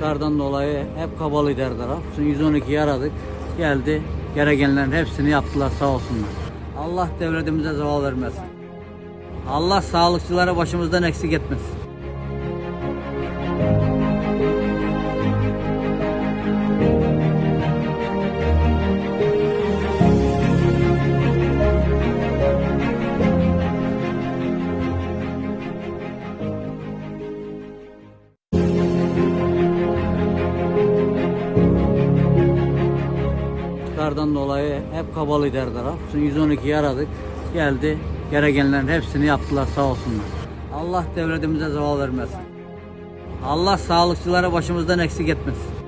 Kardan dolayı hep kabalıydı her taraf. Şimdi 112'yi aradık. Geldi. Gerekenlerin hepsini yaptılar sağ olsunlar. Allah devletimize zeval vermesin. Allah sağlıkçıları başımızdan eksik etmesin. Kardan dolayı hep kabalıydı her taraf. Şimdi 112'yi aradık. Geldi. Gerekenlerin hepsini yaptılar sağ olsunlar. Allah devletimize zeval vermesin. Allah sağlıkçıları başımızdan eksik etmesin.